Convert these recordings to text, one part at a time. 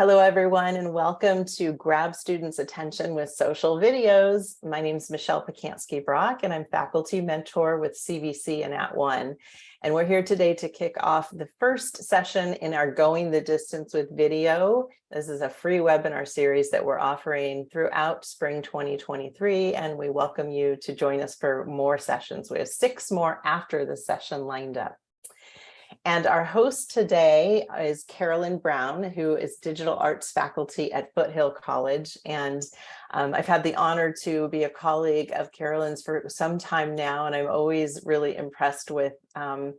Hello, everyone, and welcome to Grab Students' Attention with Social Videos. My name is Michelle Pacansky-Brock, and I'm faculty mentor with CVC and @ONE. And we're here today to kick off the first session in our Going the Distance with Video. This is a free webinar series that we're offering throughout spring 2023, and we welcome you to join us for more sessions. We have six more after the session lined up. And our host today is Carolyn Brown, who is digital arts faculty at Foothill College. And um, I've had the honor to be a colleague of Carolyn's for some time now, and I'm always really impressed with um,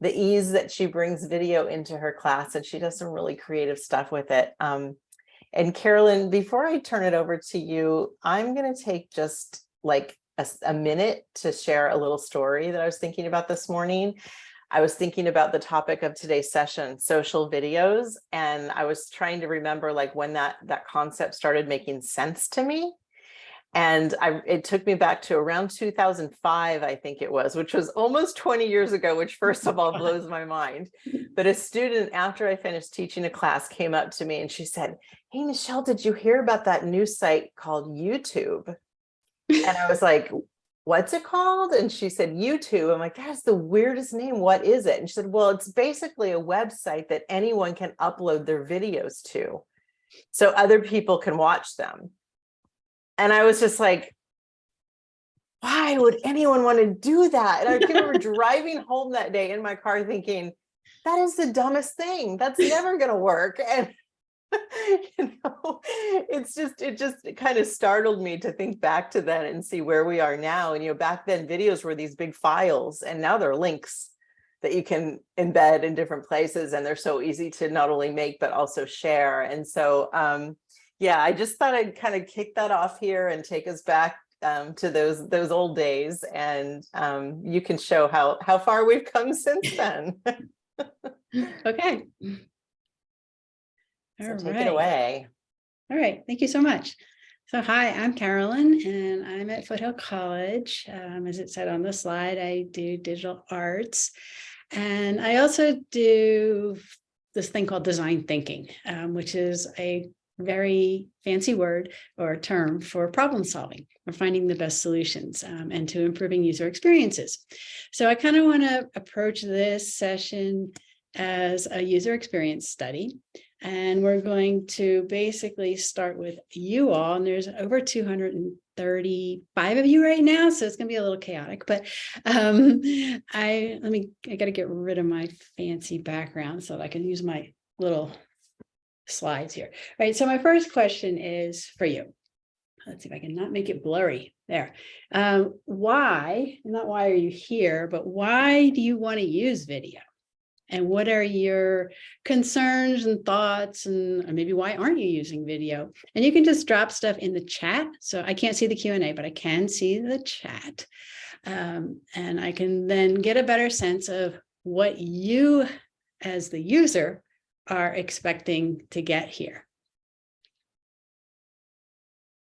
the ease that she brings video into her class, and she does some really creative stuff with it. Um, and Carolyn, before I turn it over to you, I'm going to take just like a, a minute to share a little story that I was thinking about this morning. I was thinking about the topic of today's session, social videos, and I was trying to remember like when that that concept started making sense to me. And I, it took me back to around 2005, I think it was, which was almost 20 years ago, which first of all blows my mind. But a student, after I finished teaching a class, came up to me and she said, hey, Michelle, did you hear about that new site called YouTube? And I was like, what's it called? And she said, YouTube. I'm like, that's the weirdest name. What is it? And she said, well, it's basically a website that anyone can upload their videos to. So other people can watch them. And I was just like, why would anyone want to do that? And I remember driving home that day in my car thinking, that is the dumbest thing. That's never going to work. And know, it's just, it just it kind of startled me to think back to that and see where we are now. And, you know, back then videos were these big files and now they're links that you can embed in different places. And they're so easy to not only make, but also share. And so, um, yeah, I just thought I'd kind of kick that off here and take us back um, to those those old days. And um, you can show how, how far we've come since then. okay. So All take right. it away. All right. Thank you so much. So hi, I'm Carolyn and I'm at Foothill College. Um, as it said on the slide, I do digital arts and I also do this thing called design thinking, um, which is a very fancy word or term for problem solving or finding the best solutions um, and to improving user experiences. So I kind of want to approach this session as a user experience study. And we're going to basically start with you all, and there's over 235 of you right now, so it's gonna be a little chaotic, but um, I, let me, I gotta get rid of my fancy background so that I can use my little slides here. All right, so my first question is for you. Let's see if I can not make it blurry there. Um, why, not why are you here, but why do you wanna use video? And what are your concerns and thoughts and maybe why aren't you using video? And you can just drop stuff in the chat. So i can't see the Q and A, but i can see the chat. Um, and i can then get a better sense of what you as the user are expecting to get here.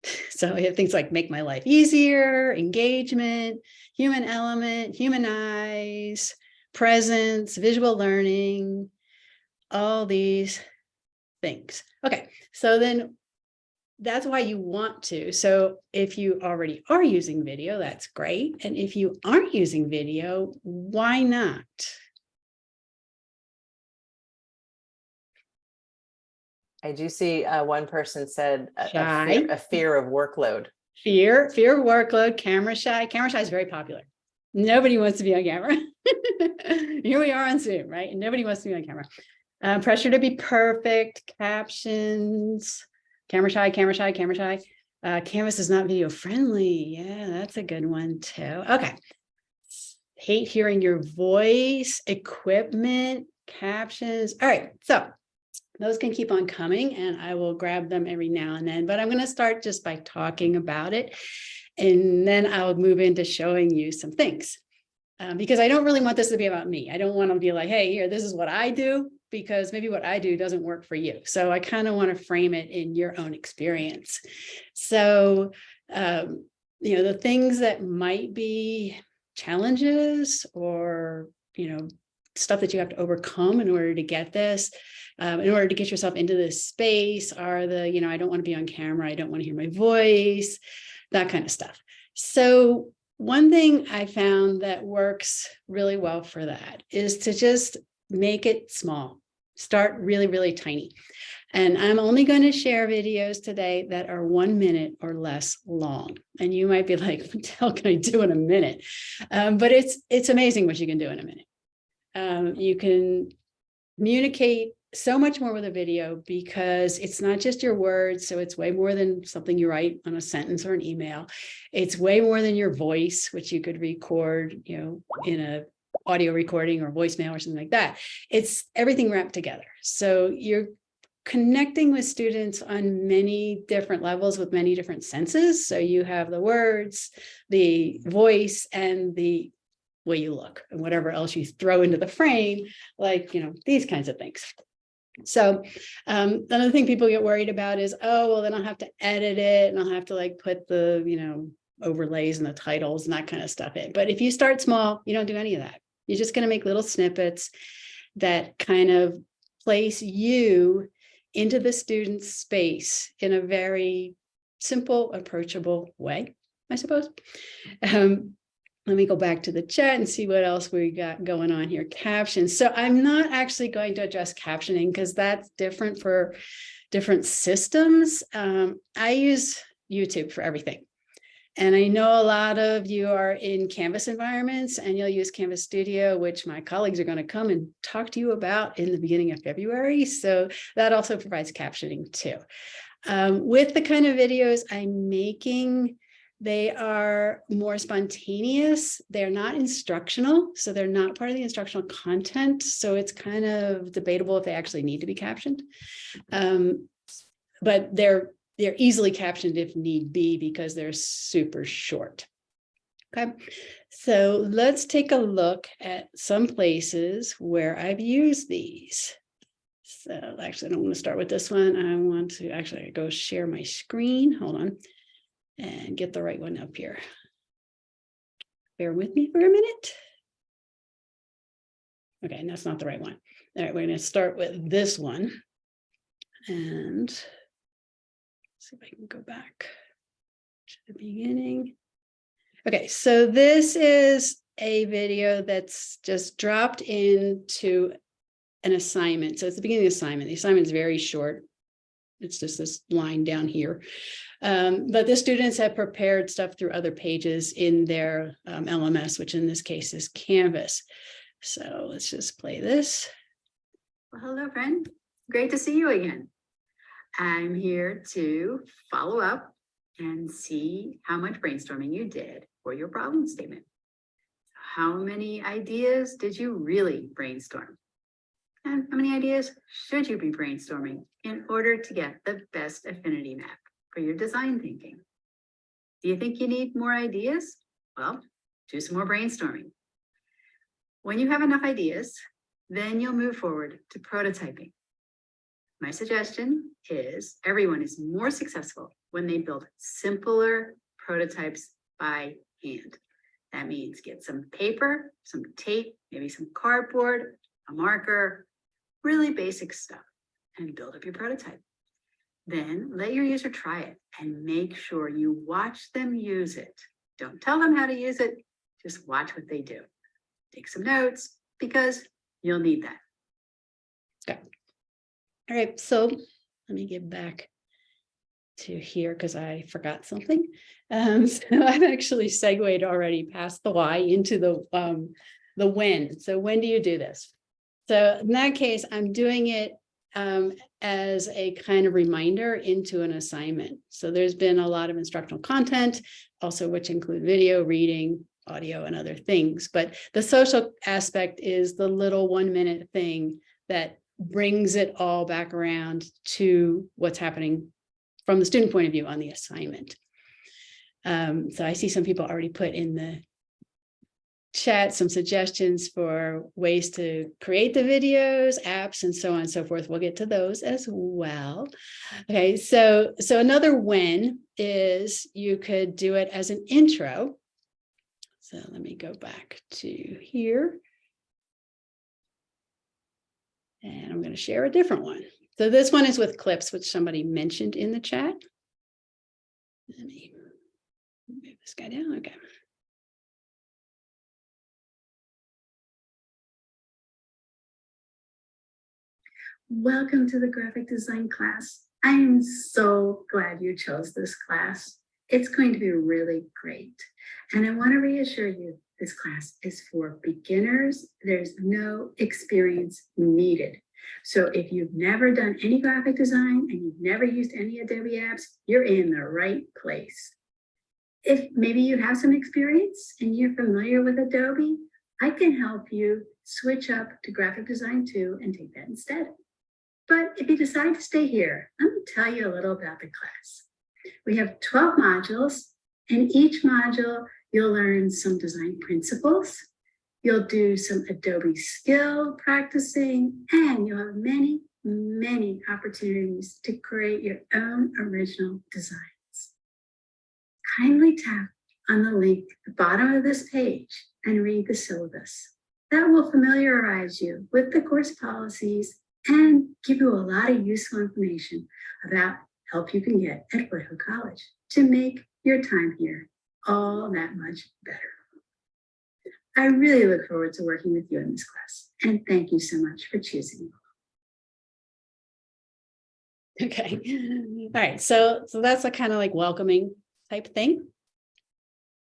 So we have things like make my life easier engagement human element humanize presence, visual learning, all these things. Okay, so then that's why you want to. So if you already are using video, that's great. And if you aren't using video, why not? I do see uh, one person said a, a, fear, a fear of workload. Fear, fear of workload, camera shy. Camera shy is very popular. Nobody wants to be on camera. Here we are on Zoom, right? And nobody wants to be on camera. Uh, pressure to be perfect, captions, camera shy, camera shy, camera shy. Uh, Canvas is not video friendly. Yeah, that's a good one too. Okay. Hate hearing your voice, equipment, captions. All right, so those can keep on coming and I will grab them every now and then, but I'm going to start just by talking about it. And then I'll move into showing you some things um, because I don't really want this to be about me. I don't want to be like, hey, here, this is what I do, because maybe what I do doesn't work for you. So I kind of want to frame it in your own experience. So, um, you know, the things that might be challenges or, you know, stuff that you have to overcome in order to get this. Um, in order to get yourself into this space are the, you know, I don't want to be on camera. I don't want to hear my voice, that kind of stuff. So one thing I found that works really well for that is to just make it small. Start really, really tiny. And I'm only going to share videos today that are one minute or less long. And you might be like, what the hell can I do in a minute? Um, but it's it's amazing what you can do in a minute. Um, you can communicate so much more with a video because it's not just your words. So it's way more than something you write on a sentence or an email. It's way more than your voice, which you could record, you know, in a audio recording or voicemail or something like that. It's everything wrapped together. So you're connecting with students on many different levels with many different senses. So you have the words, the voice, and the way you look and whatever else you throw into the frame, like, you know, these kinds of things. So um, another thing people get worried about is, oh, well, then I'll have to edit it and I'll have to like put the, you know, overlays and the titles and that kind of stuff in. But if you start small, you don't do any of that. You're just going to make little snippets that kind of place you into the student's space in a very simple, approachable way, I suppose. Um, let me go back to the chat and see what else we got going on here. Captions. So I'm not actually going to address captioning because that's different for different systems. Um, I use YouTube for everything. And I know a lot of you are in Canvas environments and you'll use Canvas Studio, which my colleagues are going to come and talk to you about in the beginning of February. So that also provides captioning too. Um, with the kind of videos I'm making, they are more spontaneous. They're not instructional, so they're not part of the instructional content. So it's kind of debatable if they actually need to be captioned. Um, but they're they're easily captioned if need be because they're super short. Okay, so let's take a look at some places where I've used these. So actually, I don't want to start with this one. I want to actually go share my screen. Hold on and get the right one up here. Bear with me for a minute. Okay, and that's not the right one. All right, we're going to start with this one. And see if I can go back to the beginning. Okay, so this is a video that's just dropped into an assignment. So it's the beginning of the assignment. The assignment is very short. It's just this line down here. Um, but the students have prepared stuff through other pages in their um, LMS, which in this case is Canvas. So let's just play this. Well, hello, friend. Great to see you again. I'm here to follow up and see how much brainstorming you did for your problem statement. How many ideas did you really brainstorm? And how many ideas should you be brainstorming in order to get the best affinity map for your design thinking? Do you think you need more ideas? Well, do some more brainstorming. When you have enough ideas, then you'll move forward to prototyping. My suggestion is everyone is more successful when they build simpler prototypes by hand. That means get some paper, some tape, maybe some cardboard, a marker, really basic stuff and build up your prototype. Then let your user try it and make sure you watch them use it. Don't tell them how to use it, just watch what they do. Take some notes because you'll need that. Okay. All right, so let me get back to here because I forgot something. Um, so I've actually segued already past the why into the um, the when. So when do you do this? So in that case, I'm doing it um, as a kind of reminder into an assignment. So there's been a lot of instructional content, also which include video, reading, audio, and other things. But the social aspect is the little one minute thing that brings it all back around to what's happening from the student point of view on the assignment. Um, so I see some people already put in the chat some suggestions for ways to create the videos, apps, and so on and so forth. We'll get to those as well. Okay, so, so another when is you could do it as an intro. So let me go back to here. And I'm going to share a different one. So this one is with clips, which somebody mentioned in the chat. Let me move this guy down. Okay. Welcome to the graphic design class. I am so glad you chose this class. It's going to be really great. And I want to reassure you, this class is for beginners. There's no experience needed. So if you've never done any graphic design and you've never used any Adobe apps, you're in the right place. If maybe you have some experience and you're familiar with Adobe, I can help you switch up to graphic design too and take that instead. But if you decide to stay here, let me tell you a little about the class. We have 12 modules. In each module, you'll learn some design principles. You'll do some Adobe skill practicing, and you'll have many, many opportunities to create your own original designs. Kindly tap on the link at the bottom of this page and read the syllabus. That will familiarize you with the course policies and give you a lot of useful information about help you can get at Foothill College to make your time here all that much better. I really look forward to working with you in this class and thank you so much for choosing. Okay. All right. So, so that's a kind of like welcoming type thing.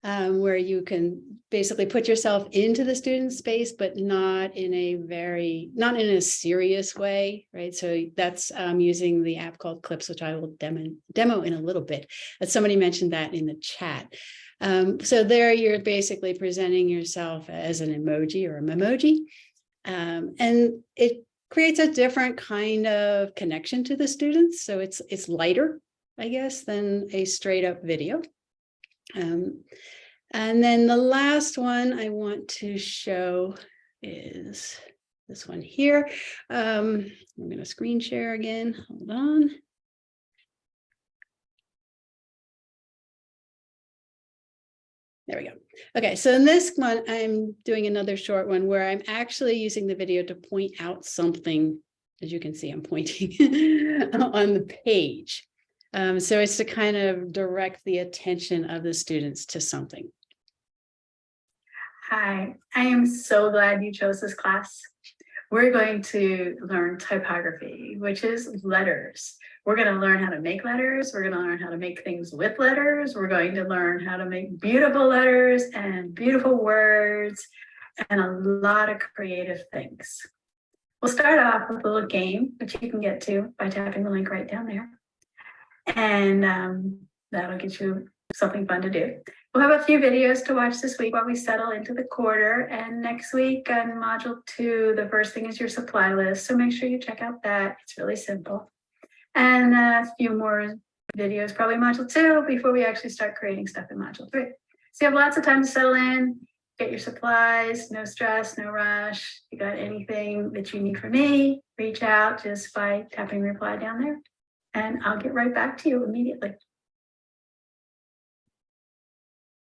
Um, where you can basically put yourself into the student space, but not in a very, not in a serious way, right? So that's um, using the app called Clips, which I will demo, demo in a little bit. Somebody mentioned that in the chat. Um, so there you're basically presenting yourself as an emoji or a memoji. Um, and it creates a different kind of connection to the students. So it's, it's lighter, I guess, than a straight up video. Um, and then the last one I want to show is this one here. Um, I'm going to screen share again. Hold on. There we go. Okay, so in this one, I'm doing another short one where I'm actually using the video to point out something. As you can see, I'm pointing on the page. Um, so it's to kind of direct the attention of the students to something. Hi, I am so glad you chose this class. We're going to learn typography, which is letters. We're going to learn how to make letters. We're going to learn how to make things with letters. We're going to learn how to make beautiful letters and beautiful words and a lot of creative things. We'll start off with a little game, which you can get to by tapping the link right down there. And um, that'll get you something fun to do. We'll have a few videos to watch this week while we settle into the quarter. And next week on module two, the first thing is your supply list. So make sure you check out that. It's really simple. And a few more videos, probably module two, before we actually start creating stuff in module three. So you have lots of time to settle in, get your supplies, no stress, no rush. If you got anything that you need from me, reach out just by tapping reply down there. And I'll get right back to you immediately.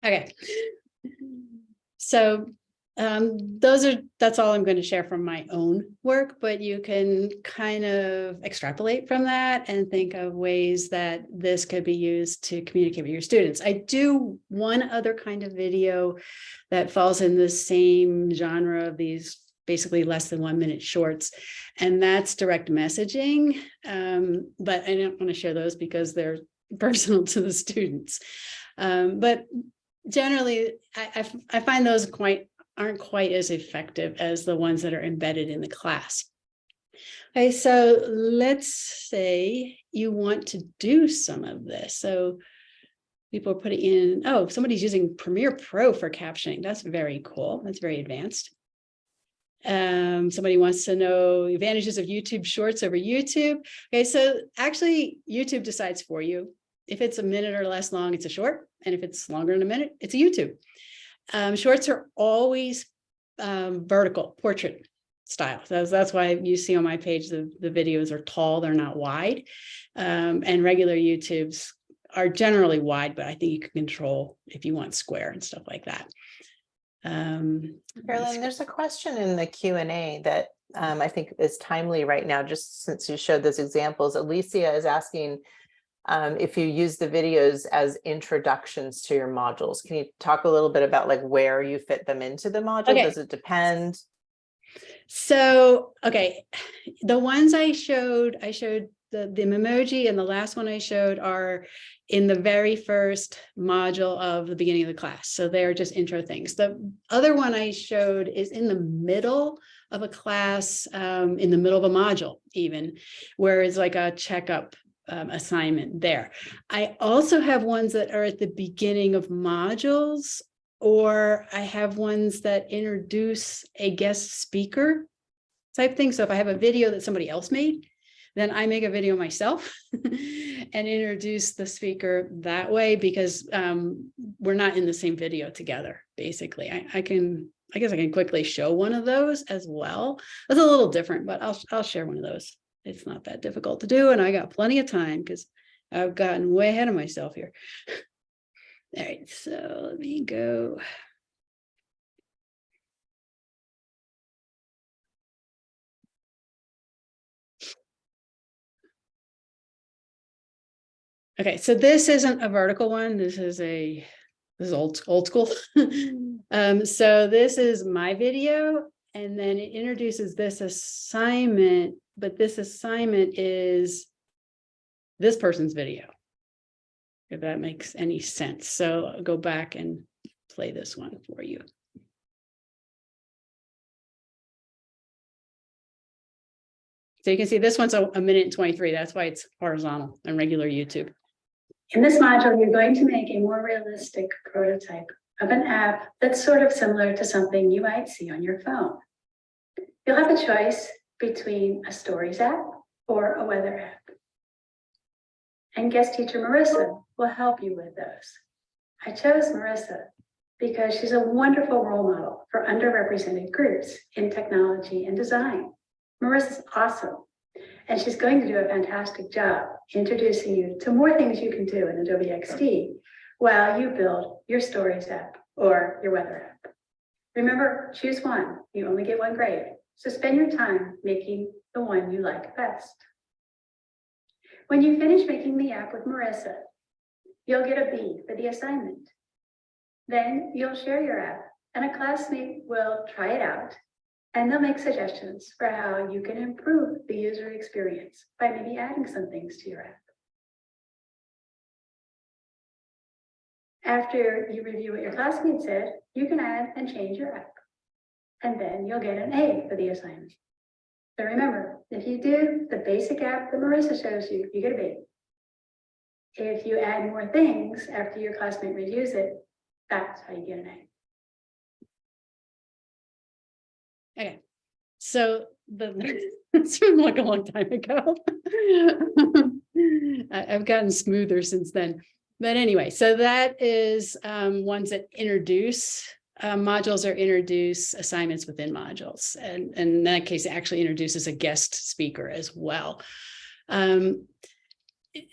Okay. So um, those are, that's all I'm going to share from my own work, but you can kind of extrapolate from that and think of ways that this could be used to communicate with your students. I do one other kind of video that falls in the same genre of these basically less than one minute shorts, and that's direct messaging. Um, but I don't want to share those because they're personal to the students. Um, but generally, I, I, I find those quite aren't quite as effective as the ones that are embedded in the class. Okay, so let's say you want to do some of this. So people are putting in, oh, somebody's using Premiere Pro for captioning. That's very cool. That's very advanced. Um, somebody wants to know advantages of YouTube Shorts over YouTube. Okay, so actually YouTube decides for you. If it's a minute or less long, it's a short. And if it's longer than a minute, it's a YouTube. Um, shorts are always um, vertical portrait style. That's, that's why you see on my page, the, the videos are tall, they're not wide. Um, and regular YouTubes are generally wide, but I think you can control if you want square and stuff like that. Um, Carolyn, there's a question in the Q and A that um, I think is timely right now, just since you showed those examples. Alicia is asking um, if you use the videos as introductions to your modules. Can you talk a little bit about like where you fit them into the module? Okay. Does it depend? So, okay, the ones I showed, I showed the, the emoji and the last one I showed are in the very first module of the beginning of the class. So they're just intro things. The other one I showed is in the middle of a class, um, in the middle of a module even, where it's like a checkup um, assignment there. I also have ones that are at the beginning of modules or I have ones that introduce a guest speaker type thing. So if I have a video that somebody else made, then I make a video myself and introduce the speaker that way because um, we're not in the same video together, basically. I, I can, I guess I can quickly show one of those as well. It's a little different, but I'll, I'll share one of those. It's not that difficult to do and I got plenty of time because I've gotten way ahead of myself here. All right, so let me go. Okay, so this isn't a vertical one. This is a, this is old, old school. Um, so this is my video and then it introduces this assignment, but this assignment is this person's video if that makes any sense. So I'll go back and play this one for you. So you can see this one's a, a minute and 23. That's why it's horizontal and regular YouTube. In this module, you're going to make a more realistic prototype of an app that's sort of similar to something you might see on your phone. You'll have a choice between a stories app or a weather app. And guest teacher Marissa will help you with those. I chose Marissa because she's a wonderful role model for underrepresented groups in technology and design. Marissa's awesome, and she's going to do a fantastic job introducing you to more things you can do in Adobe XD while you build your Stories app or your Weather app. Remember, choose one. You only get one grade, so spend your time making the one you like best. When you finish making the app with Marissa, you'll get a B for the assignment. Then you'll share your app and a classmate will try it out and they'll make suggestions for how you can improve the user experience by maybe adding some things to your app. After you review what your classmate said, you can add and change your app. And then you'll get an A for the assignment. So remember, if you do the basic app that Marissa shows you, you get a B. If you add more things after your classmate reviews it, that's how you get an A. Okay, so the, it's been like a long time ago. I, I've gotten smoother since then. But anyway, so that is um, ones that introduce uh, modules or introduce assignments within modules. And, and in that case, actually introduces a guest speaker as well. Um,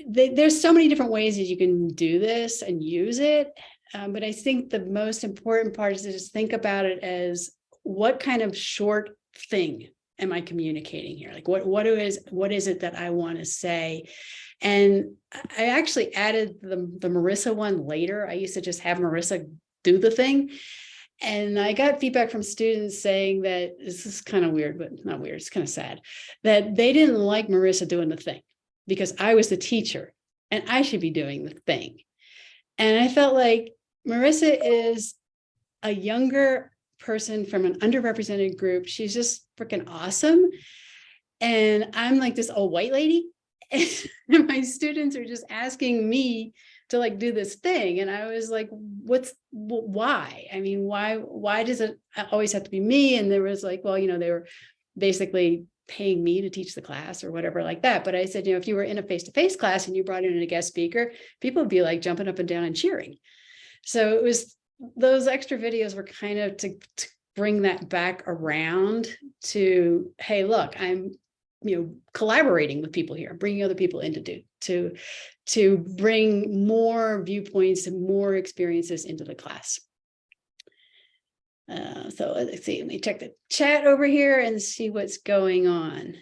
they, there's so many different ways that you can do this and use it. Um, but I think the most important part is to just think about it as what kind of short thing am I communicating here? Like what, what is, what is it that I want to say? And I actually added the, the Marissa one later. I used to just have Marissa do the thing. And I got feedback from students saying that this is kind of weird, but not weird, it's kind of sad, that they didn't like Marissa doing the thing because I was the teacher and I should be doing the thing. And I felt like Marissa is a younger person from an underrepresented group. She's just freaking awesome. And I'm like this old white lady. And my students are just asking me to like do this thing. And I was like, what's why? I mean, why, why does it uh, always have to be me? And there was like, well, you know, they were basically paying me to teach the class or whatever like that. But I said, you know, if you were in a face-to-face -face class and you brought in a guest speaker, people would be like jumping up and down and cheering. So it was those extra videos were kind of to, to bring that back around to, hey, look, I'm you know, collaborating with people here, bringing other people in to do, to, to bring more viewpoints and more experiences into the class. Uh, so let's see, let me check the chat over here and see what's going on.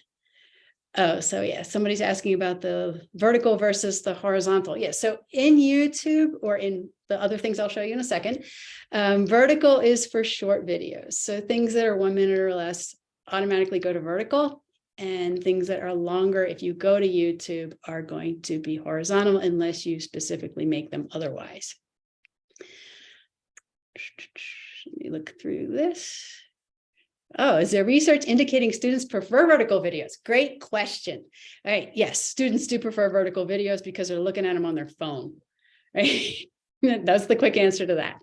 Oh, so yeah, somebody's asking about the vertical versus the horizontal. Yeah, so in YouTube or in the other things I'll show you in a second, um, vertical is for short videos. So things that are one minute or less automatically go to vertical and things that are longer, if you go to YouTube, are going to be horizontal unless you specifically make them otherwise. Let me look through this. Oh, is there research indicating students prefer vertical videos? Great question. All right, yes, students do prefer vertical videos because they're looking at them on their phone. Right? That's the quick answer to that.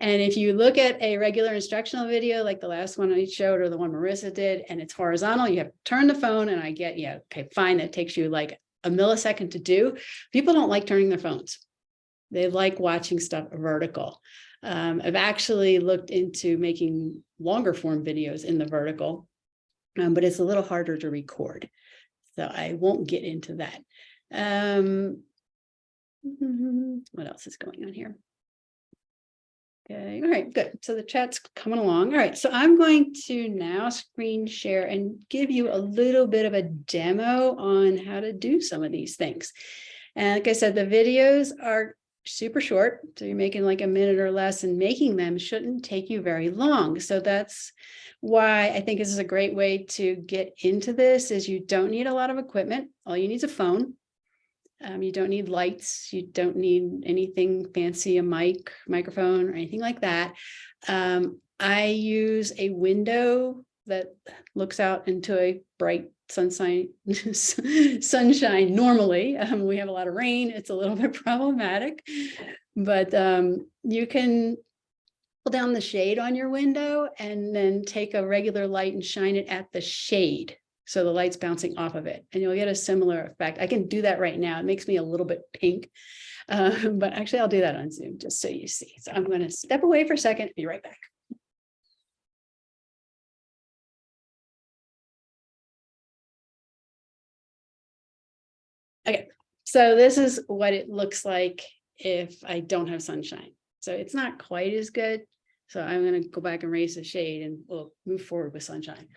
And if you look at a regular instructional video, like the last one I showed or the one Marissa did, and it's horizontal, you have to turn the phone and I get, yeah, okay, fine, that takes you like a millisecond to do. People don't like turning their phones. They like watching stuff vertical. Um, I've actually looked into making longer form videos in the vertical, um, but it's a little harder to record. So I won't get into that. Um, what else is going on here? Okay, all right, good. So the chat's coming along. All right, so I'm going to now screen share and give you a little bit of a demo on how to do some of these things. And like I said, the videos are super short. So you're making like a minute or less and making them shouldn't take you very long. So that's why I think this is a great way to get into this is you don't need a lot of equipment. All you need is a phone. Um, you don't need lights. You don't need anything fancy, a mic, microphone or anything like that. Um, I use a window that looks out into a bright sunshine sunshine normally. Um, we have a lot of rain. It's a little bit problematic. But um, you can pull down the shade on your window and then take a regular light and shine it at the shade. So the light's bouncing off of it and you'll get a similar effect. I can do that right now. It makes me a little bit pink. Uh, but actually i'll do that on zoom just so you see. So i'm going to step away for a second be right back Okay, so this is what it looks like if I don't have sunshine. So it's not quite as good. So I'm going to go back and raise the shade and we'll move forward with sunshine.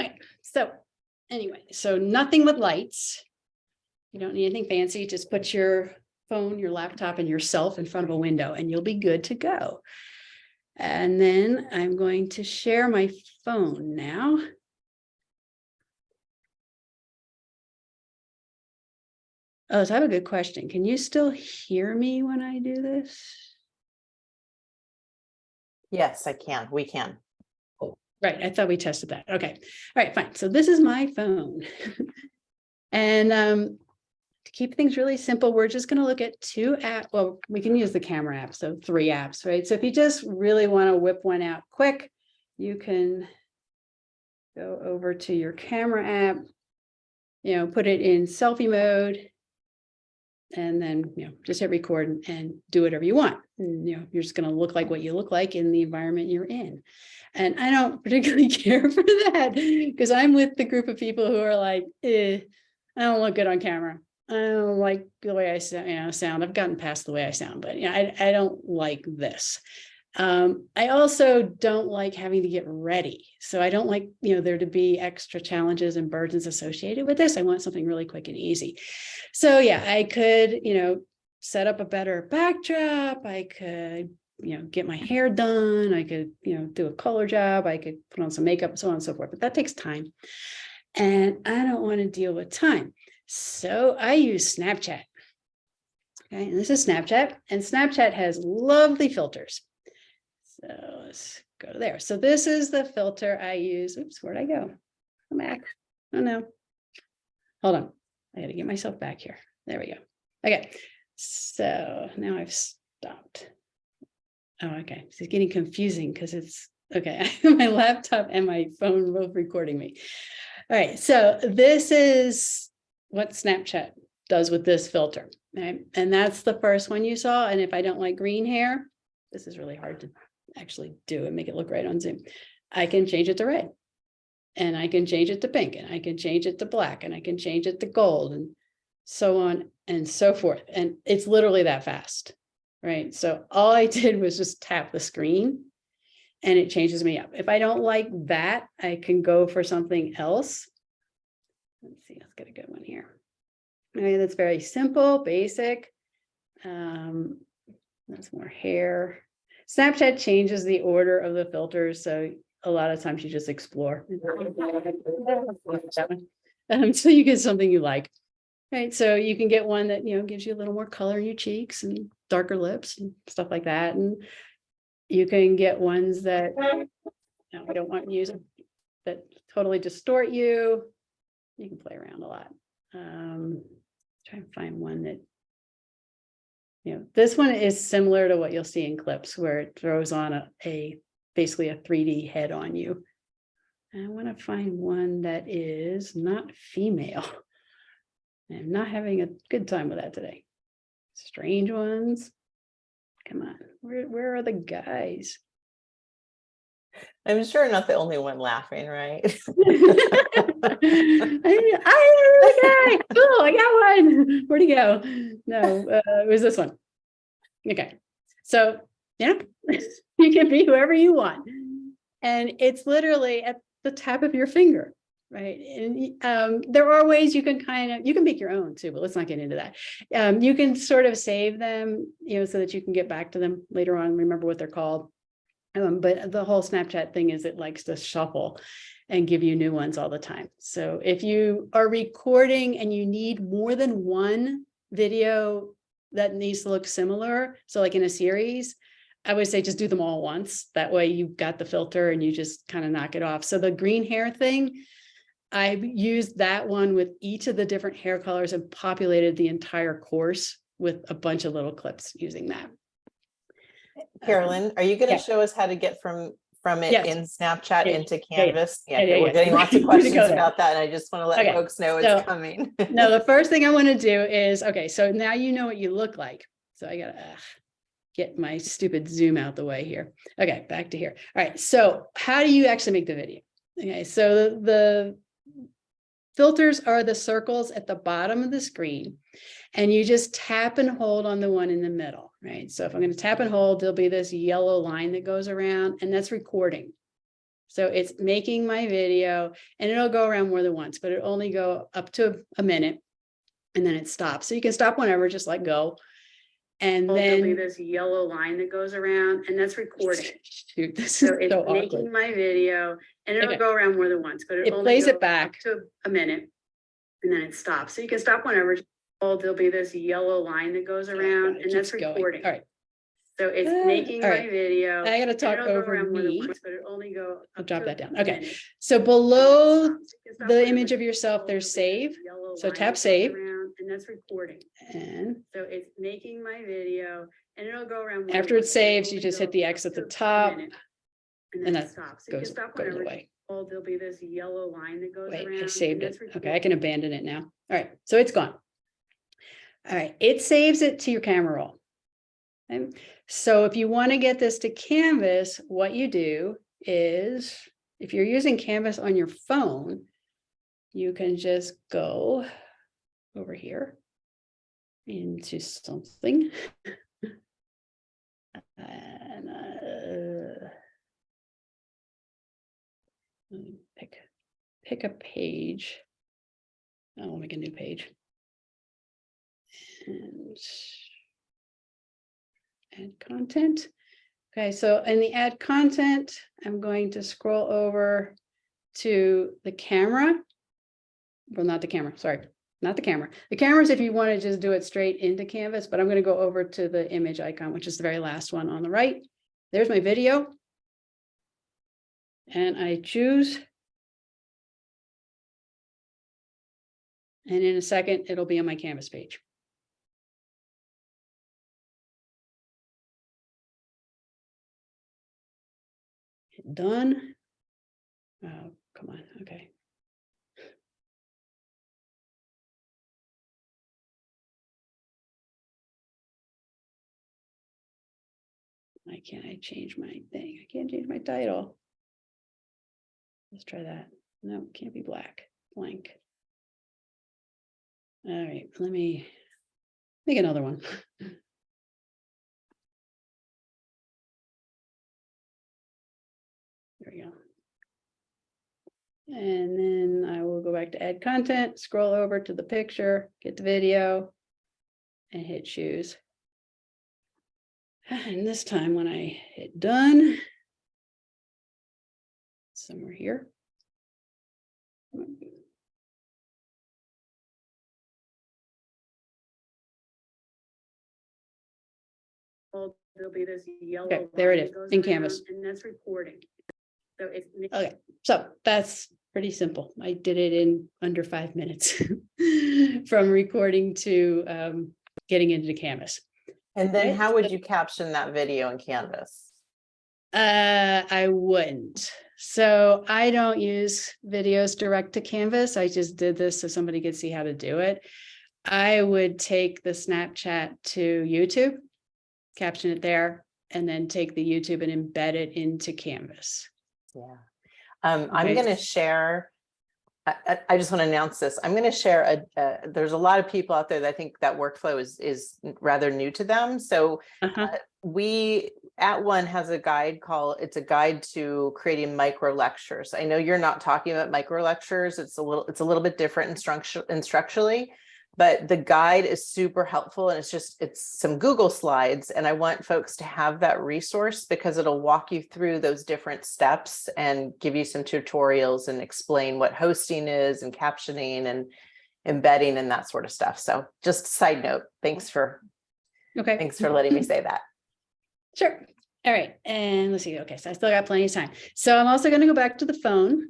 Okay, so anyway, so nothing with lights. You don't need anything fancy, just put your phone, your laptop and yourself in front of a window and you'll be good to go. And then I'm going to share my phone now. Oh, so I have a good question. Can you still hear me when I do this? Yes, I can. We can. Right, I thought we tested that. Okay, all right, fine. So this is my phone. and um, to keep things really simple, we're just going to look at two apps. Well, we can use the camera app, so three apps, right? So if you just really want to whip one out quick, you can go over to your camera app, you know, put it in selfie mode, and then, you know, just hit record and, and do whatever you want. And, you know, you're just going to look like what you look like in the environment you're in. And I don't particularly care for that because I'm with the group of people who are like, eh, I don't look good on camera. I don't like the way I sound, you know, sound. I've gotten past the way I sound, but yeah, I, I don't like this. Um, I also don't like having to get ready. So I don't like, you know, there to be extra challenges and burdens associated with this. I want something really quick and easy. So yeah, I could, you know, set up a better backdrop. I could, you know, get my hair done. I could, you know, do a color job. I could put on some makeup, so on and so forth, but that takes time. And I don't want to deal with time. So I use Snapchat. Okay, and this is Snapchat, and Snapchat has lovely filters. So let's go to there. So this is the filter I use. Oops, where'd I go? Come back. Oh no. Hold on. I gotta get myself back here. There we go. Okay, so now I've stopped. Oh, okay. It's getting confusing because it's okay. my laptop and my phone both recording me. All right, so this is what Snapchat does with this filter. Right? And that's the first one you saw. And if I don't like green hair, this is really hard to actually do and make it look right on Zoom. I can change it to red. And I can change it to pink and I can change it to black and I can change it to gold and so on and so forth. And it's literally that fast, right? So all I did was just tap the screen and it changes me up. If I don't like that, I can go for something else. Let's see, let's get a good one here. Okay, that's very simple, basic. Um, that's more hair. Snapchat changes the order of the filters, so a lot of times you just explore. Um, so you get something you like. Right, so you can get one that, you know, gives you a little more color in your cheeks and darker lips and stuff like that, and you can get ones that, no, I don't want to use that totally distort you. You can play around a lot. Um, try and find one that. You know, this one is similar to what you'll see in clips where it throws on a, a, basically a three D head on you. I want to find one that is not female. I'm not having a good time with that today. Strange ones. Come on, where, where are the guys? I'm sure not the only one laughing, right? I, I, okay, cool, I got one. Where'd he go? No, uh, it was this one. Okay, so, yeah, you can be whoever you want. And it's literally at the tap of your finger, right? And um, there are ways you can kind of, you can make your own too, but let's not get into that. Um, you can sort of save them, you know, so that you can get back to them later on, remember what they're called. Um, but the whole Snapchat thing is it likes to shuffle and give you new ones all the time. So if you are recording and you need more than one video that needs to look similar, so like in a series, I would say just do them all once. That way you've got the filter and you just kind of knock it off. So the green hair thing, I used that one with each of the different hair colors and populated the entire course with a bunch of little clips using that. Um, Carolyn, are you going yeah. to show us how to get from from it Yes. in Snapchat Yeah, into yeah, yeah. Canvas? Yeah, yeah, we're yeah. getting lots of questions about that, and I just want to let Okay, folks know so- it's coming. No, the first thing I want to do is, okay, so now you know what you look like. So I gotta ugh, get my stupid zoom out the way here. Okay, back to here. All right, so how do you actually make the video? Okay, so the filters are the circles at the bottom of the screen. And you just tap and hold on the one in the middle, right? So if I'm going to tap and hold, there'll be this yellow line that goes around and that's recording. So it's making my video and it'll go around more than once, but it only go up to a minute and then it stops. So you can stop whenever, just let go. And There'll be then. this yellow line that goes around and that's recording. Shoot, this is So it's so making awkward. my video and it'll Okay. go around more than once, but It it only plays it go up back. To a minute. And then it stops. So you can stop whenever. Oh, there'll be this yellow line that goes around and that's going. recording. All right, So it's Uh, making all my right. video. I gotta talk over around more than me. once, But it only go. I'll drop that down. Okay. minute. So below then it stops. So you can stop the image of yourself, there's there'll be this save. So tap save. around And that's recording. And So it's making my video and it'll go around. After it once, but it'll saves, you just hit the X at the top, minute. and And then it that stops. So goes, goes away. Oh, there'll be this yellow line that goes Wait, around. I saved it. Okay, I can abandon it now. All right, so it's gone. All right, it saves it to your camera roll. Okay, so if you want to get this to Canvas, what you do is, if you're using Canvas on your phone, you can just go over here into something. And uh, pick, pick a page. I'll make a new page. And add content. Okay, so in the add content, I'm going to scroll over to the camera. Well, not the camera, sorry, not the camera. The cameras, if you want to just do it straight into Canvas, but I'm going to go over to the image icon, which is the very last one on the right. There's my video. And I choose. And in a second, it'll be on my Canvas page. Done. Oh, come on, okay. Why can't I change my thing? I can't change my title. Let's try that. No, can't be black, blank. All right, let me make another one. There we go. And then I will go back to add content, scroll over to the picture, get the video. And hit choose. And this time when I hit done. Somewhere here. There'll be this yellow. Okay, there it is, in Canvas. And that's recording. So it's. Okay, so that's pretty simple. I did it in under five minutes. From recording to um getting into Canvas. And then how would you caption that video in Canvas? Uh, I wouldn't. So I don't use videos direct to Canvas. I just did this so somebody could see how to do it. I would take the Snapchat to YouTube, caption it there, and then take the YouTube and embed it into Canvas. Yeah. Um, I'm gonna share. I, just want to announce this. I'm gonna share a, uh, there's a lot of people out there that think that workflow is, is rather new to them. So Uh-huh. we, @ONE has a guide called, it's a guide to creating micro lectures. I know you're not talking about micro lectures. It's a little, it's a little bit different instruction, instructionally. But the guide is super helpful and it's just, it's some Google slides. And I want folks to have that resource because it'll walk you through those different steps and give you some tutorials and explain what hosting is and captioning and embedding and that sort of stuff. So just side note, thanks for, Okay. thanks for letting me say that. Sure. All right. And let's see. Okay. So I still got plenty of time. So I'm also going to go back to the phone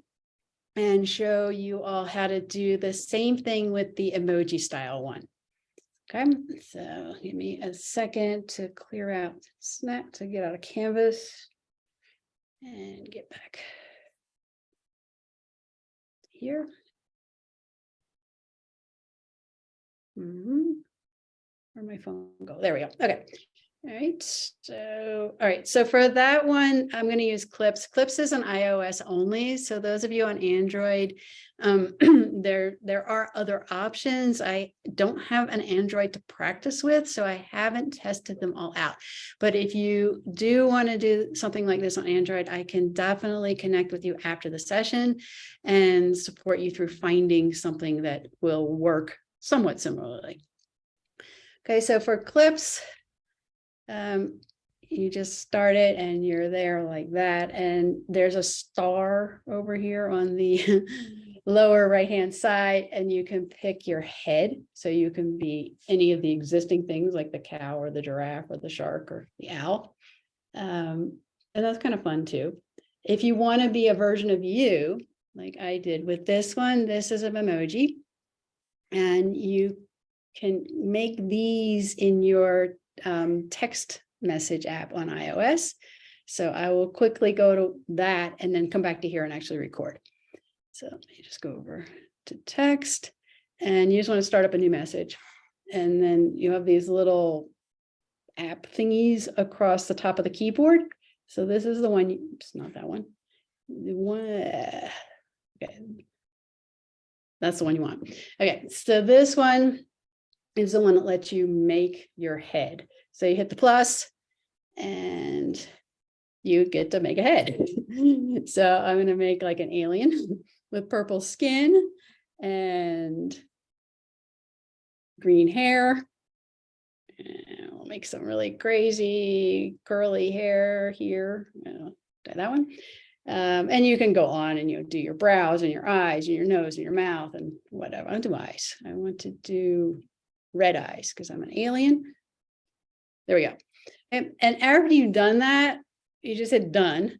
and show you all how to do the same thing with the emoji style one. Okay. So give me a second to clear out Snap to get out of Canvas and get back here. Mhm. Where'd my phone go? There we go. Okay. All right, so, all right, so for that one, I'm going to use Clips. Clips is an iOS only, so those of you on Android, um, there, there are other options. I don't have an Android to practice with, so I haven't tested them all out. But if you do want to do something like this on Android, I can definitely connect with you after the session and support you through finding something that will work somewhat similarly. Okay, so for Clips, um, you just start it and you're there like that. And there's a star over here on the lower right-hand side and you can pick your head. So you can be any of the existing things like the cow or the giraffe or the shark or the owl. Um, and that's kind of fun too. If you want to be a version of you, like I did with this one, this is an emoji. And you can make these in your um, text message app on iOS. So I will quickly go to that and then come back to here and actually record. So let me just go over to text and you just want to start up a new message. And then you have these little app thingies across the top of the keyboard. So this is the one, it's not that one. The one, okay. That's the one you want. Okay, so this one is the one that lets you make your head. So you hit the plus and you get to make a head. So I'm going to make like an alien with purple skin and green hair. And we'll make some really crazy curly hair here. Uh, That one. Um, and you can go on and you know, do your brows and your eyes and your nose and your mouth and whatever. I want to do eyes. I want to do red eyes because I'm an alien. There we go. And, and after you've done that, you just hit done.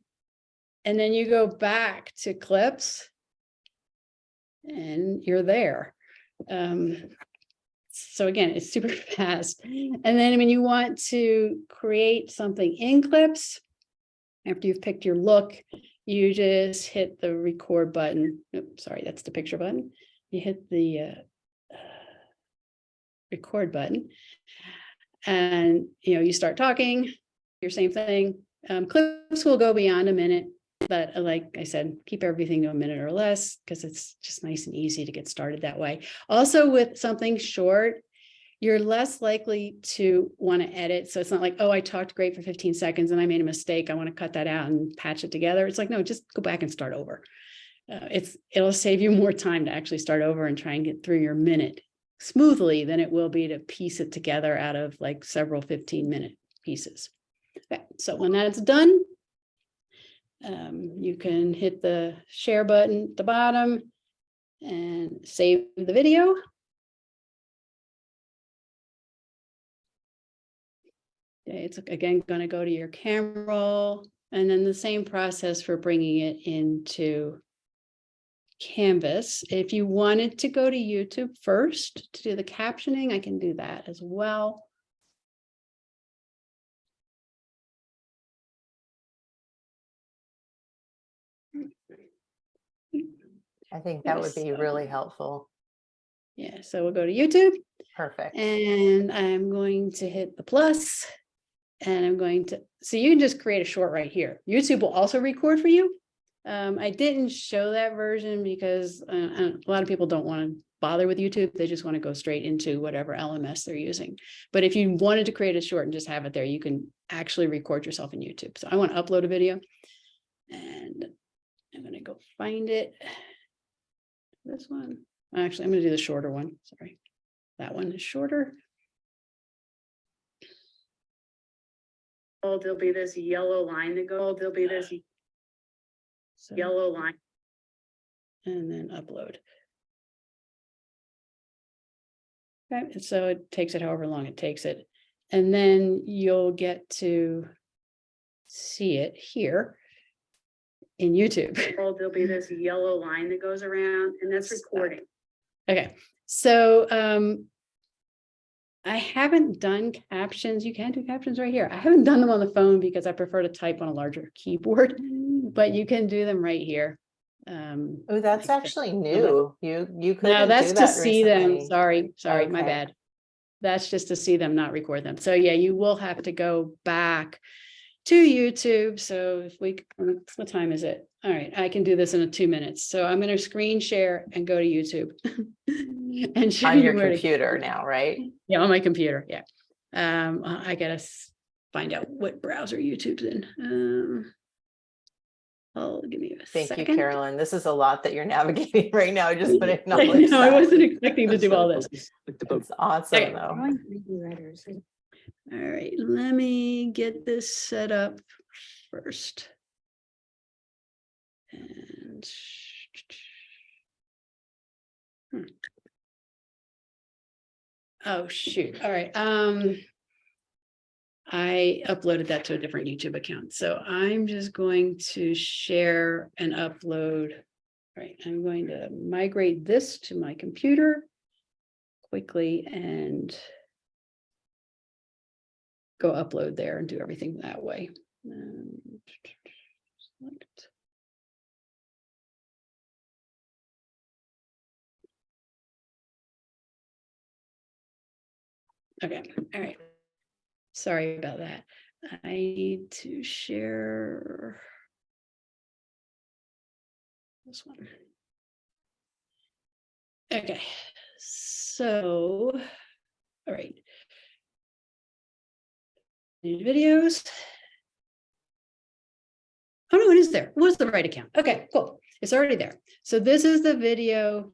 And then you go back to clips. And you're there. Um, so again, it's super fast. And then when you want to create something in clips, after you've picked your look, you just hit the record button. Oops, sorry, that's the picture button. You hit the uh, record button. And, you know, you start talking, your same thing. Um, clips will go beyond a minute. but uh, like I said, keep everything to a minute or less because it's just nice and easy to get started that way. Also with something short, you're less likely to want to edit. So it's not like, oh, I talked great for 15 seconds and I made a mistake. I want to cut that out and patch it together. It's like, no, just go back and start over. Uh, it's, it'll save you more time to actually start over and try and get through your minute smoothly than it will be to piece it together out of like several 15 minute pieces. Okay, so when that's done, um, you can hit the share button at the bottom and save the video. Okay, it's again going to go to your camera roll and then the same process for bringing it into Canvas. If you wanted to go to YouTube first to do the captioning, I can do that as well. I think that would be really helpful. Yeah, so we'll go to YouTube Perfect. and I'm going to hit the plus And I'm going to, so you can just create a short right here. YouTube will also record for you. Um, I didn't show that version because uh, uh, a lot of people don't want to bother with YouTube. They just want to go straight into whatever LMS they're using. But if you wanted to create a short and just have it there, you can actually record yourself in YouTube. So I want to upload a video and I'm going to go find it. This one, actually, I'm going to do the shorter one. Sorry. That one is shorter. Oh, there'll be this yellow line to go, there'll be this So, yellow line. and then upload. Okay, and so it takes it however long it takes it. And then you'll get to see it here in YouTube. Oh, there'll be this yellow line that goes around and that's recording. Okay, so um. I haven't done captions. You can do captions right here. I haven't done them on the phone because I prefer to type on a larger keyboard, but you can do them right here. Um, Oh, that's actually new. You, you could. no, that's to see them. recently. Sorry, sorry, my bad. That's just to see them, not record them. So yeah, you will have to go back to YouTube. So if we, what time is it? All right, I can do this in a two minutes. So I'm gonna screen share and go to YouTube. And show On you your where to- computer now, right? Yeah, on my computer, yeah. Um, I I gotta find out what browser YouTube's in. Um. Oh, give me a Thank you, second. Carolyn. This is a lot that you're navigating right now. I Just want to I acknowledge know, I wasn't expecting to do all this. It's awesome, Okay. though. All right, let me get this set up first. And. Hmm. Oh, shoot. All right, um. I uploaded that to a different YouTube account, so I'm just going to share and upload. All right, I'm going to migrate this to my computer quickly and go upload there and do everything that way. Select. Okay, all right. Sorry about that. I need to share. This one. Okay, so, all right. New videos. Oh, no, it is there. What's the right account? Okay, cool. It's already there. So this is the video.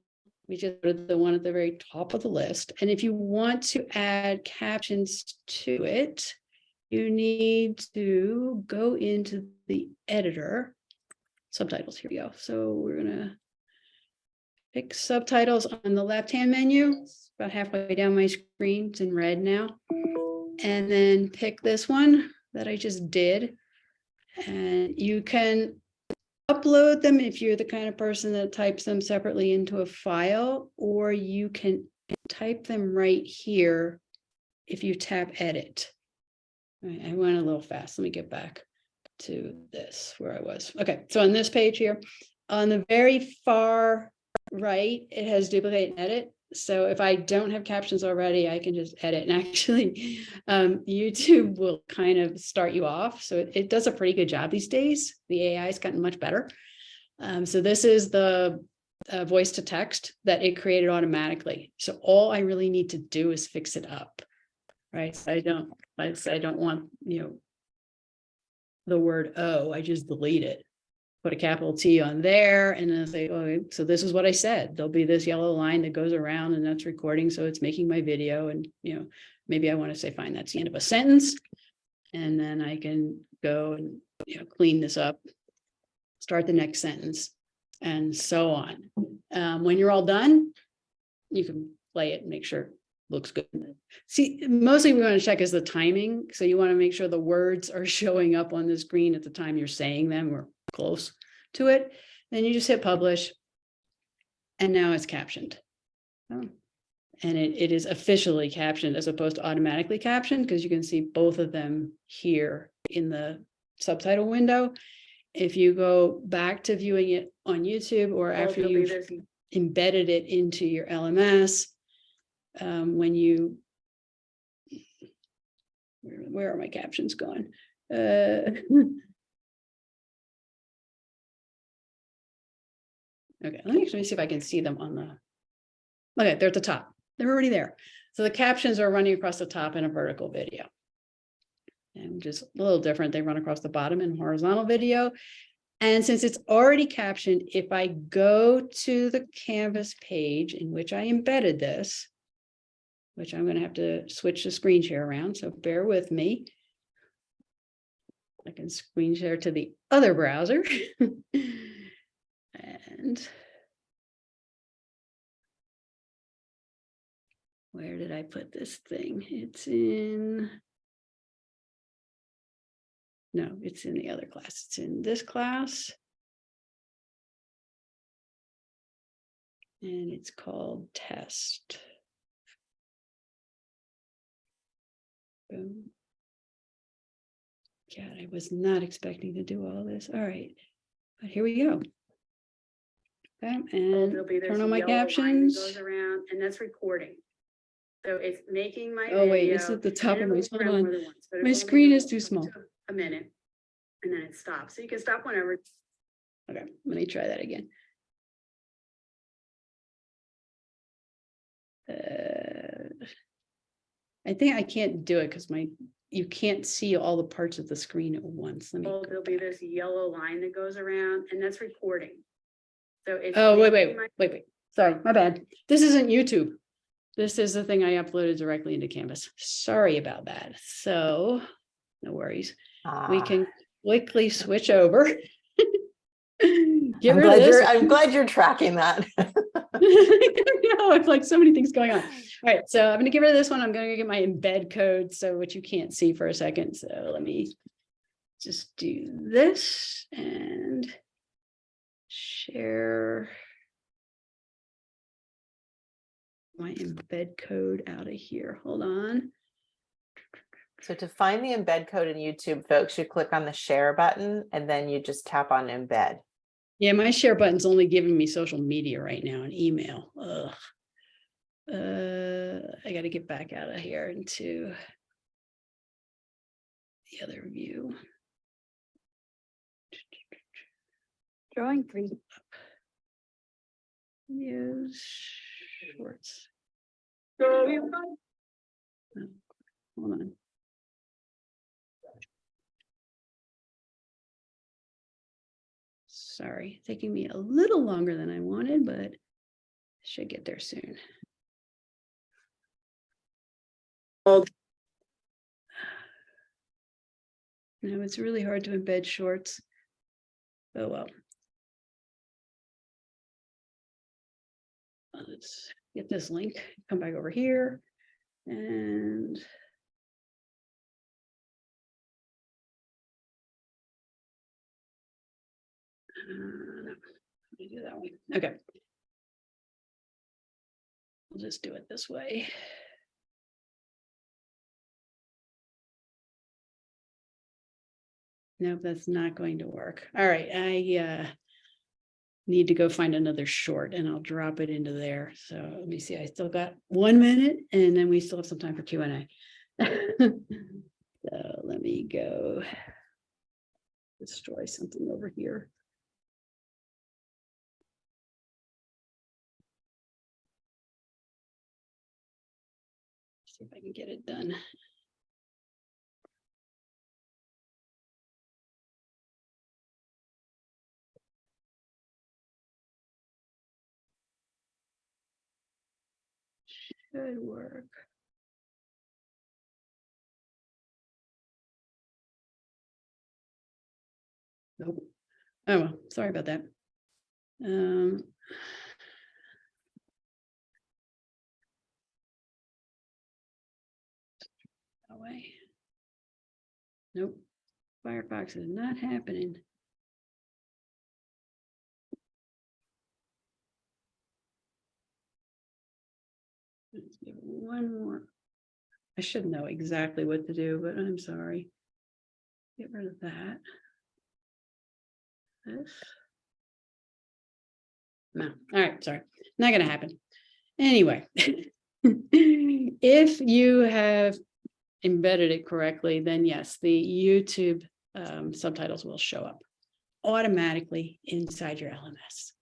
We just put the one at the very top of the list. And if you want to add captions to it, you need to go into the editor. Subtitles, here we go. So we're gonna pick subtitles on the left-hand menu, It's about halfway down my screen. It's in red now. And then pick this one that I just did. And you can upload them if you're the kind of person that types them separately into a file, or you can type them right here if you tap edit. Right, I went a little fast. Let me get back to this where I was. Okay, so on this page here, on the very far right, it has duplicate and edit. So if I don't have captions already, I can just edit and actually um, YouTube will kind of start you off. So it, it does a pretty good job these days. The AI has gotten much better. Um, so this is the uh, voice to text that it created automatically. So all I really need to do is fix it up. Right. So I don't, I I don't want, you know, the word oh, I just delete it. Put a capital T on there and then say, oh, so this is what I said. There'll be this yellow line that goes around and that's recording. So it's making my video and, you know, maybe I want to say, fine, that's the end of a sentence. And then I can go and, you know, clean this up, start the next sentence and so on. Um, when you're all done, you can play it and make sure it looks good. See, mostly we want to check is the timing. So you want to make sure the words are showing up on the screen at the time you're saying them or close to it. Then you just hit publish. And now it's captioned. Oh. And it, it is officially captioned as opposed to automatically captioned because you can see both of them here in the subtitle window. If you go back to viewing it on YouTube or after you've embedded it into your LMS, um, when you where, where are my captions going? Uh, okay, let me actually see if I can see them on the. Okay, they're at the top. They're already there. So the captions are running across the top in a vertical video. And just a little different. They run across the bottom in horizontal video. And since it's already captioned, if I go to the Canvas page in which I embedded this, which I'm going to have to switch the screen share around, so bear with me. I can screen share to the other browser. And where did I put this thing? It's in no, it's in the other class. It's in this class. And it's called test. Boom. God, I was not expecting to do all this. All right, but here we go. Okay, and There'll be turn on my yellow line that captions. Goes around and that's recording. So it's making my. Oh, wait, it's at the top of my, hold on. My screen is too small. A minute. And then it stops. So you can stop whenever. Okay, let me try that again. Uh, I think I can't do it because my, you can't see all the parts of the screen at once. Let me. Oh, there'll be this yellow line that goes around and that's recording. So it's. Oh, wait, wait, wait, wait. Sorry, my bad. This isn't YouTube. This is the thing I uploaded directly into Canvas. Sorry about that. So, no worries. We Ah, can quickly switch over. Get I'm rid of glad this. you're, I'm glad you're tracking that. no, it's like so many things going on. All right, so I'm gonna get rid of this one. I'm gonna get my embed code, so which you can't see for a second. So let me just do this and share my embed code out of here. Hold on. So to find the embed code in YouTube, folks, you click on the share button and then you just tap on embed. Yeah, my share button's only giving me social media right now and email. Ugh. Uh, I gotta get back out of here into the other view. Drawing three. Use shorts. Hold on. Sorry, taking me a little longer than I wanted, but should get there soon. No, it's really hard to embed shorts. Oh, well. Let's get this link, come back over here and Uh, let me do that one. Okay. We'll just do it this way. Nope, that's not going to work. All right, I uh need to go find another short and I'll drop it into there. So let me see, I still got one minute and then we still have some time for Q and A. So let me go. Destroy something over here. See if I can get it done. Should work. Nope. Oh, well, sorry about that. Um. Away. Nope, Firefox is not happening. One more. I should know exactly what to do, but I'm sorry. Get rid of that. This. No, all right, sorry, not gonna happen. Anyway. If you have embedded it correctly, then yes, the YouTube um, subtitles will show up automatically inside your LMS.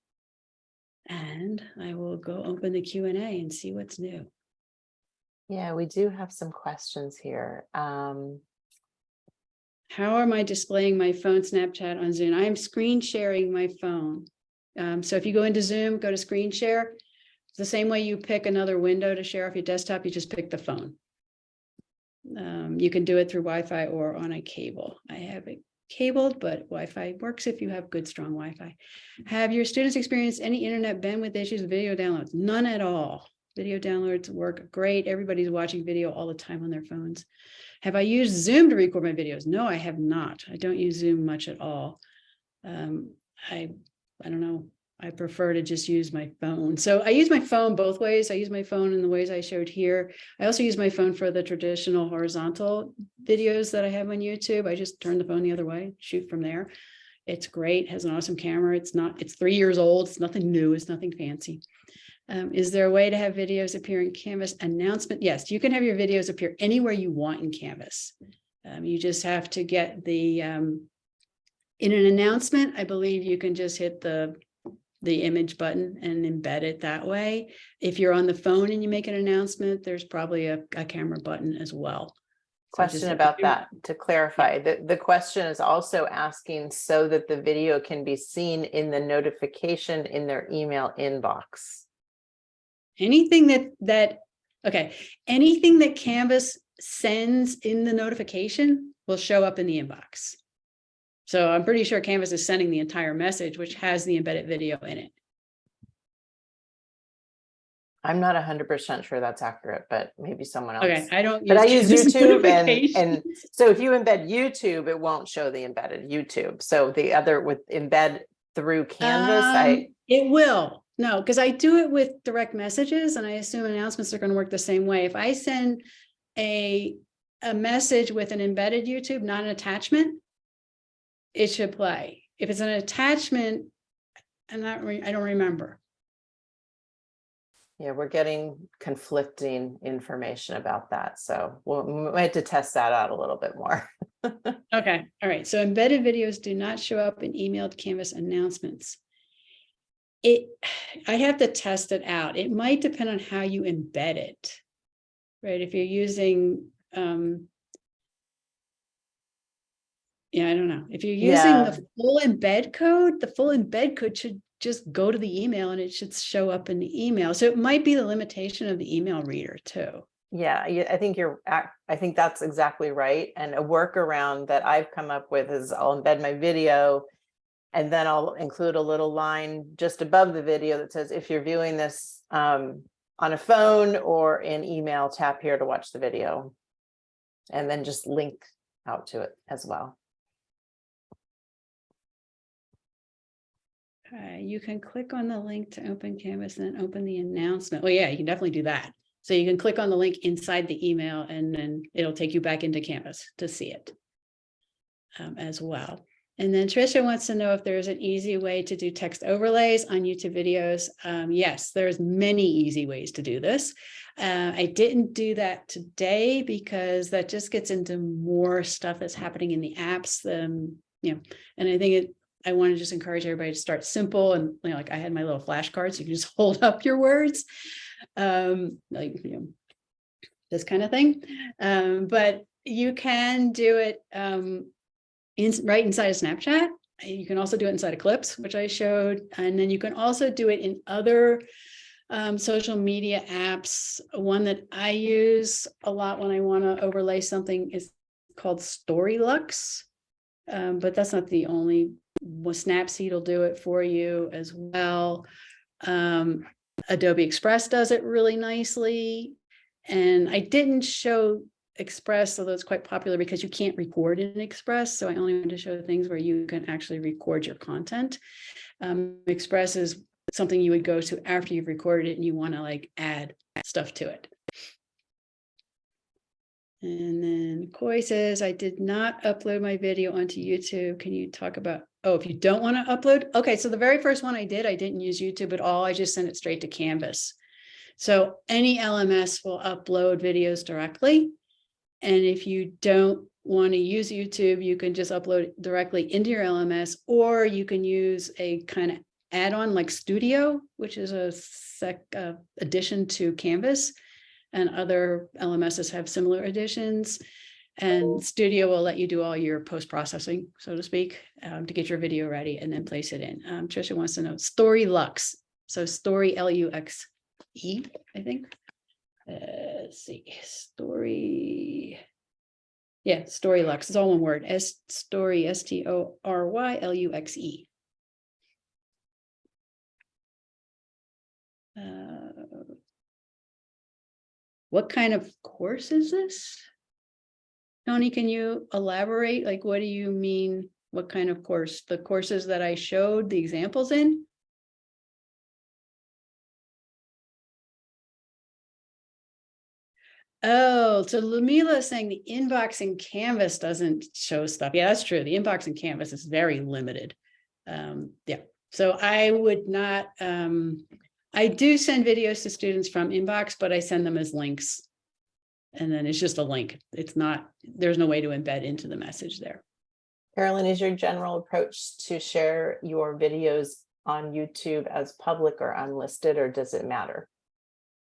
And I will go open the Q and A and see what's new. Yeah, we do have some questions here. Um, How am I displaying my phone Snapchat on Zoom? I am screen sharing my phone. Um, so if you go into Zoom, go to screen share. It's the same way you pick another window to share off your desktop, you just pick the phone. Um, you can do it through Wi-Fi or on a cable. I have it cabled, but Wi-Fi works if you have good, strong Wi-Fi. Have your students experienced any internet bandwidth issues with video downloads? None at all. Video downloads work great. Everybody's watching video all the time on their phones. Have I used Zoom to record my videos? No, I have not. I don't use Zoom much at all. Um, I, I don't know. I prefer to just use my phone. So I use my phone both ways. I use my phone in the ways I showed here. I also use my phone for the traditional horizontal videos that I have on YouTube. I just turn the phone the other way, shoot from there. It's great, has an awesome camera. It's not, it's three years old. It's nothing new. It's nothing fancy. Um, is there a way to have videos appear in Canvas announcement? Yes, you can have your videos appear anywhere you want in Canvas. Um, you just have to get the, um, in an announcement, I believe you can just hit the the image button and embed it that way. If you're on the phone and you make an announcement, there's probably a, a camera button as well. Question about that, to clarify, the, the question is also asking so that the video can be seen in the notification in their email inbox. Anything that, that, okay, anything that Canvas sends in the notification will show up in the inbox. So I'm pretty sure Canvas is sending the entire message, which has the embedded video in it. I'm not hundred percent sure that's accurate, but maybe someone else. Okay, I don't. But I use YouTube and, and so if you embed YouTube, it won't show the embedded YouTube. So the other with embed through Canvas, I, Um, It will, no, because I do it with direct messages and I assume announcements are going to work the same way. If I send a, a message with an embedded YouTube, not an attachment, it should play. If it's an attachment, I'm not, I don't remember. yeah, we're getting conflicting information about that. So we'll, we might have to test that out a little bit more. Okay, all right, so embedded videos do not show up in emailed Canvas announcements. It, I have to test it out. It might depend on how you embed it. Right, if you're using, um. Yeah, I don't know. If you're using Yeah. the full embed code, the full embed code should just go to the email and it should show up in the email. So it might be the limitation of the email reader too. Yeah, yeah, I think you're, I think that's exactly right. And a workaround that I've come up with is I'll embed my video and then I'll include a little line just above the video that says, if you're viewing this um, on a phone or in email, tap here to watch the video. And then just link out to it as well. You can click on the link to open Canvas and then open the announcement. Well, yeah, you can definitely do that. So you can click on the link inside the email and then it'll take you back into Canvas to see it um, as well. And then Tricia wants to know if there's an easy way to do text overlays on YouTube videos. Um, yes, there's many easy ways to do this. Uh, I didn't do that today because that just gets into more stuff that's happening in the apps. Um, you know, and I think it, I want to just encourage everybody to start simple and you know, like I had my little flashcards, you can just hold up your words. Um, like, you know, this kind of thing. Um, but you can do it um, in, right inside of Snapchat. You can also do it inside of Clips, which I showed. And then you can also do it in other um, social media apps. One that I use a lot when I want to overlay something is called StoryLuxe. Um, but that's not the only, well, Snapseed will do it for you as well. Um, Adobe Express does it really nicely. And I didn't show Express, although it's quite popular because you can't record in Express. So I only want to show things where you can actually record your content. Um, Express is something you would go to after you've recorded it and you want to like add stuff to it. And then Koi says, I did not upload my video onto YouTube. Can you talk about, oh, if you don't want to upload? Okay, so the very first one I did, I didn't use YouTube at all. I just sent it straight to Canvas. So any LMS will upload videos directly. And if you don't want to use YouTube, you can just upload it directly into your LMS, or you can use a kind of add-on like Studio, which is a sec uh, addition to Canvas. And other LMSs have similar additions. And Studio will let you do all your post-processing, so to speak, um, to get your video ready and then place it in. Um, Trisha wants to know StoryLuxe. So Story L-U-X-E, I think. Uh, let's see, Story. Yeah, StoryLuxe. It's all one word. S Story S T O R Y L U X E. Uh, what kind of course is this? Tony, can you elaborate? Like, what do you mean? What kind of course? The courses that I showed the examples in? Oh, so Lumila is saying the inbox in Canvas doesn't show stuff. Yeah, that's true. The inbox in Canvas is very limited. Um, yeah, so I would not, um, I do send videos to students from inbox, but I send them as links. And then it's just a link. It's not, there's no way to embed into the message there. Carolyn, is your general approach to share your videos on YouTube as public or unlisted, or does it matter?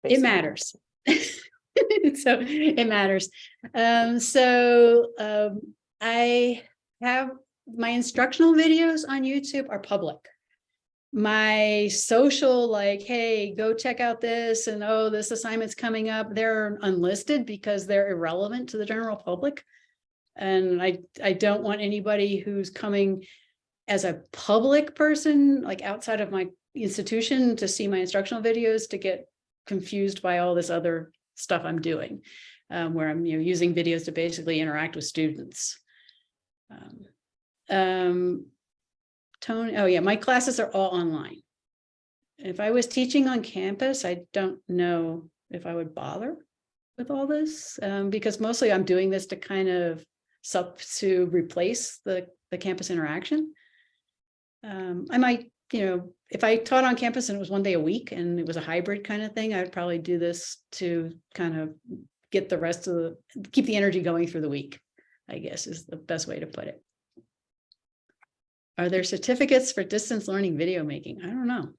It matters. so it matters. Um, so um, I have my instructional videos on YouTube are public. My social, like, hey, go check out this, and oh, this assignment's coming up, they're unlisted because they're irrelevant to the general public. And I, I don't want anybody who's coming as a public person, like outside of my institution to see my instructional videos to get confused by all this other stuff I'm doing, um, where I'm you know using videos to basically interact with students. Um, um, Tony, oh yeah, my classes are all online. If I was teaching on campus, I don't know if I would bother with all this, um, because mostly I'm doing this to kind of sub to replace the the campus interaction. Um, I might, you know, if I taught on campus and it was one day a week and it was a hybrid kind of thing, I'd probably do this to kind of get the rest of the, keep the energy going through the week, I guess is the best way to put it. Are there certificates for distance learning video making? I don't know.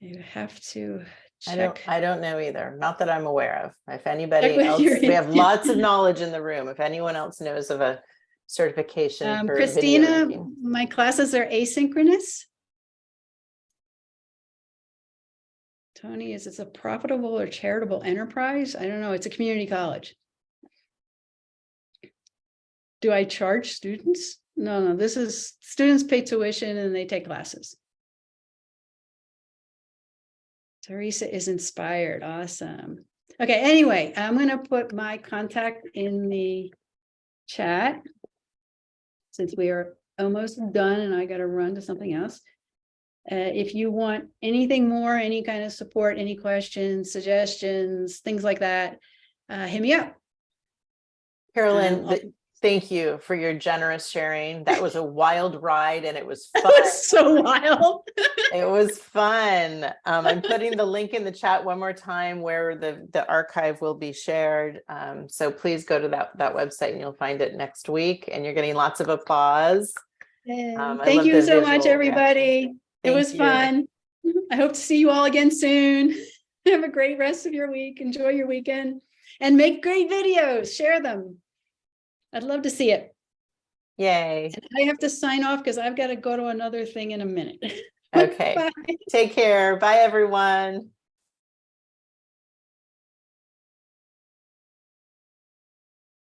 You have to I don't, check. I don't know either. Not that I'm aware of. If anybody else, we have lots of knowledge in the room. If anyone else knows of a certification. Um, Christina, my classes are asynchronous. Tony, is this a profitable or charitable enterprise? I don't know. It's a community college. Do I charge students? No, no, this is, students pay tuition and they take classes. Teresa is inspired. Awesome. Okay, anyway, I'm gonna put my contact in the chat. Since we are almost done and I gotta run to something else. Uh, if you want anything more, any kind of support, any questions, suggestions, things like that, uh, hit me up. Carolyn, Um, thank you for your generous sharing. That was a wild ride and it was fun. was so wild. It was fun. Um, I'm putting the link in the chat one more time where the, the archive will be shared. Um, so please go to that, that website and you'll find it next week and you're getting lots of applause. Um, Thank you so much, everybody. It Thank was you. fun. I hope to see you all again soon. Have a great rest of your week. Enjoy your weekend and make great videos. Share them. I'd love to see it. Yay. And I have to sign off because I've got to go to another thing in a minute. Okay. Bye. Take care. Bye, everyone.